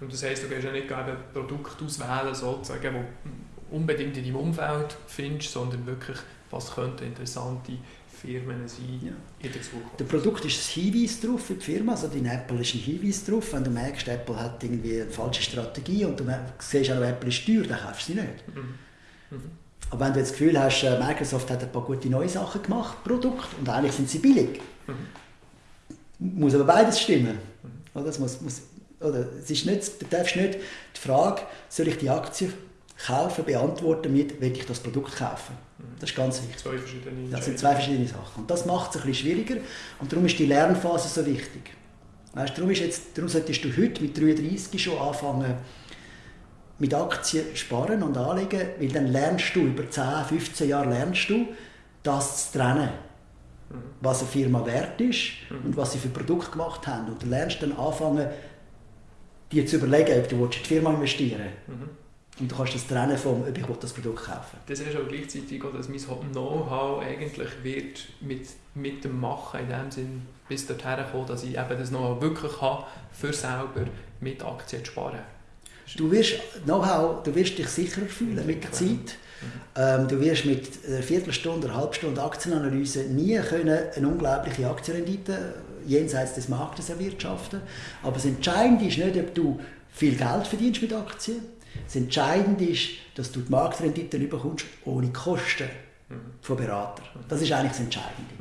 Und das heisst, du gehst ja nicht ein Produkt auswählen, sozusagen, das unbedingt in deinem Umfeld findest, sondern wirklich, was könnte interessante Firmen sein ja. in der Zukunft. Der Produkt ist ein Hinweis darauf für die Firma, also dein Apple ist ein Hinweis darauf. Wenn du merkst, Apple hat irgendwie eine falsche Strategie und du siehst auch, Apple ist teuer, dann kaufst du sie nicht. Mhm. Mhm. Aber wenn du jetzt das Gefühl hast, äh, Microsoft hat ein paar gute neue Sachen gemacht, Produkt, und eigentlich sind sie billig, mhm. muss aber beides stimmen. Mhm. Es muss, muss, oder? Es ist nicht, du darfst nicht die Frage, soll ich die Aktie kaufen, beantworten mit, will ich das Produkt kaufen. Mhm. Das ist ganz wichtig. Zwei verschiedene das sind zwei verschiedene Sachen. Und das macht es ein bisschen schwieriger und darum ist die Lernphase so wichtig. Weißt, darum, ist jetzt, darum solltest du heute mit 33 schon anfangen, mit Aktien sparen und anlegen, weil dann lernst du, über 10, 15 Jahre lernst du, das zu trennen. Mhm. Was eine Firma wert ist mhm. und was sie für Produkte gemacht haben. Und du lernst dann anfangen, dir zu überlegen, ob du in die Firma investieren willst. Mhm. Und du kannst das trennen vom, ob ich das Produkt kaufen Das ist auch gleichzeitig auch, dass mein Know-how eigentlich wird mit, mit dem Machen in dem Sinn bis dorthin kommen, dass ich eben das Know-how wirklich habe, für selber mit Aktien zu sparen. Du wirst, Know-how, du wirst dich sicherer fühlen mit der Zeit. Mhm. Ähm, du wirst mit einer Viertelstunde, einer Halbstunde Aktienanalyse nie können eine unglaubliche Aktienrendite jenseits des Marktes erwirtschaften. Aber das Entscheidende ist nicht, ob du viel Geld verdienst mit Aktien. Das Entscheidende ist, dass du die Marktrendite bekommst ohne Kosten von Beratern. Das ist eigentlich das Entscheidende.